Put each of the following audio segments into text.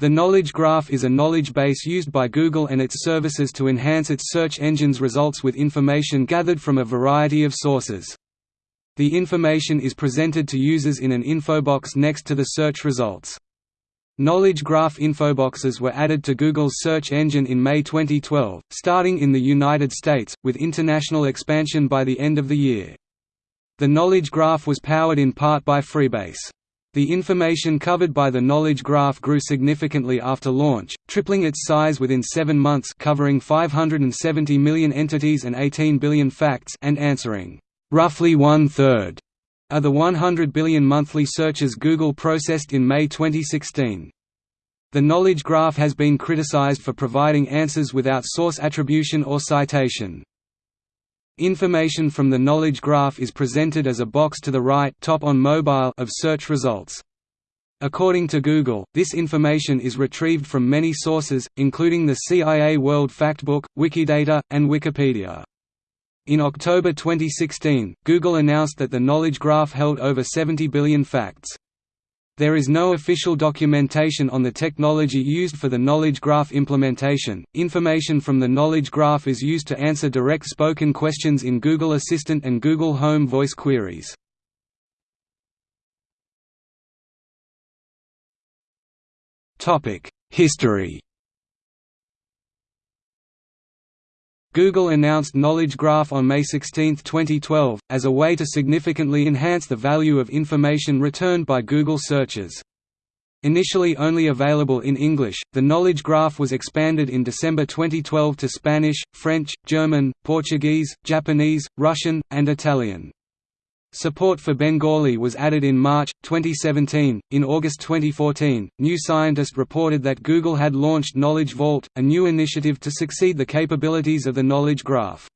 The Knowledge Graph is a knowledge base used by Google and its services to enhance its search engine's results with information gathered from a variety of sources. The information is presented to users in an infobox next to the search results. Knowledge Graph infoboxes were added to Google's search engine in May 2012, starting in the United States, with international expansion by the end of the year. The Knowledge Graph was powered in part by Freebase. The information covered by the Knowledge Graph grew significantly after launch, tripling its size within seven months covering 570 million entities and 18 billion facts and answering roughly one-third of the 100 billion monthly searches Google processed in May 2016. The Knowledge Graph has been criticized for providing answers without source attribution or citation. Information from the knowledge graph is presented as a box to the right top on mobile of search results. According to Google, this information is retrieved from many sources, including the CIA World Factbook, Wikidata, and Wikipedia. In October 2016, Google announced that the knowledge graph held over 70 billion facts. There is no official documentation on the technology used for the Knowledge Graph implementation. Information from the Knowledge Graph is used to answer direct spoken questions in Google Assistant and Google Home voice queries. Topic: History Google announced Knowledge Graph on May 16, 2012, as a way to significantly enhance the value of information returned by Google searches. Initially only available in English, the Knowledge Graph was expanded in December 2012 to Spanish, French, German, Portuguese, Japanese, Russian, and Italian. Support for Bengali was added in March 2017. In August 2014, New Scientist reported that Google had launched Knowledge Vault, a new initiative to succeed the capabilities of the Knowledge Graph.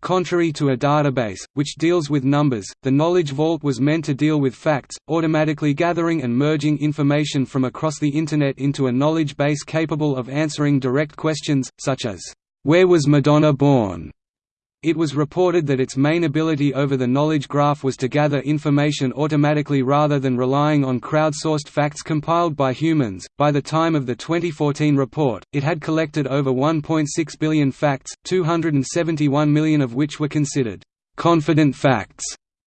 Contrary to a database, which deals with numbers, the Knowledge Vault was meant to deal with facts, automatically gathering and merging information from across the Internet into a knowledge base capable of answering direct questions, such as, "'Where was Madonna born?' It was reported that its main ability over the knowledge graph was to gather information automatically rather than relying on crowdsourced facts compiled by humans. By the time of the 2014 report, it had collected over 1.6 billion facts, 271 million of which were considered confident facts,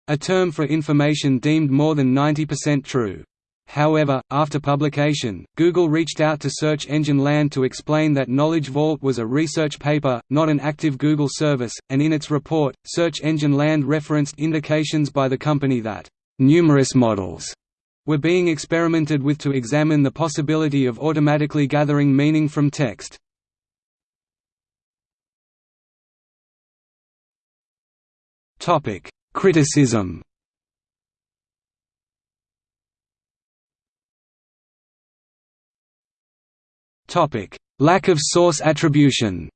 a term for information deemed more than 90% true. However, after publication, Google reached out to Search Engine Land to explain that Knowledge Vault was a research paper, not an active Google service, and in its report, Search Engine Land referenced indications by the company that, "...numerous models." were being experimented with to examine the possibility of automatically gathering meaning from text. Criticism Topic: Lack of source attribution.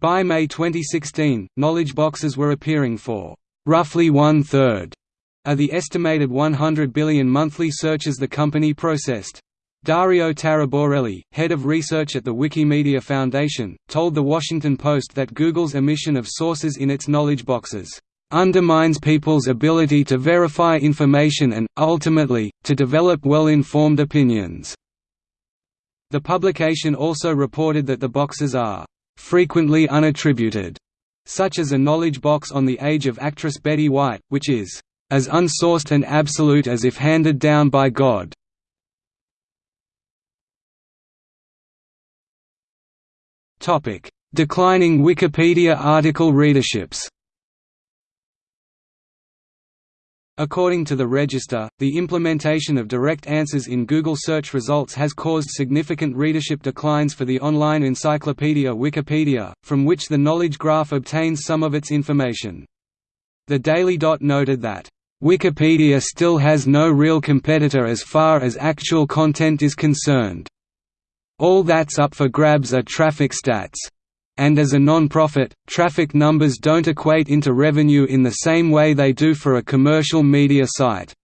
By May 2016, knowledge boxes were appearing for roughly one-third of the estimated 100 billion monthly searches the company processed. Dario Taraborelli, head of research at the Wikimedia Foundation, told The Washington Post that Google's omission of sources in its knowledge boxes undermines people's ability to verify information and, ultimately, to develop well-informed opinions." The publication also reported that the boxes are "...frequently unattributed", such as a knowledge box on the age of actress Betty White, which is "...as unsourced and absolute as if handed down by God." Declining Wikipedia article readerships According to the Register, the implementation of direct answers in Google search results has caused significant readership declines for the online encyclopedia Wikipedia, from which the Knowledge Graph obtains some of its information. The Daily Dot noted that, "...Wikipedia still has no real competitor as far as actual content is concerned. All that's up for grabs are traffic stats." And as a non-profit, traffic numbers don't equate into revenue in the same way they do for a commercial media site.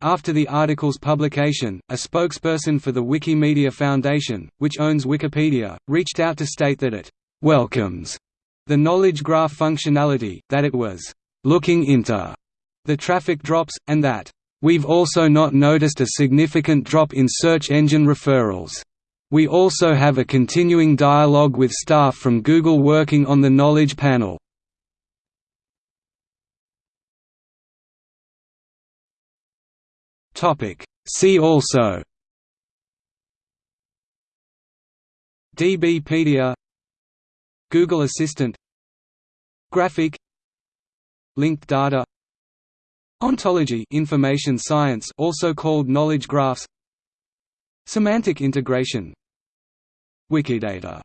After the article's publication, a spokesperson for the Wikimedia Foundation, which owns Wikipedia, reached out to state that it «welcomes» the knowledge graph functionality, that it was «looking into» the traffic drops, and that We've also not noticed a significant drop in search engine referrals. We also have a continuing dialogue with staff from Google working on the Knowledge Panel. See also DBpedia Google Assistant Graphic Linked data Ontology information science also called knowledge graphs Semantic integration Wikidata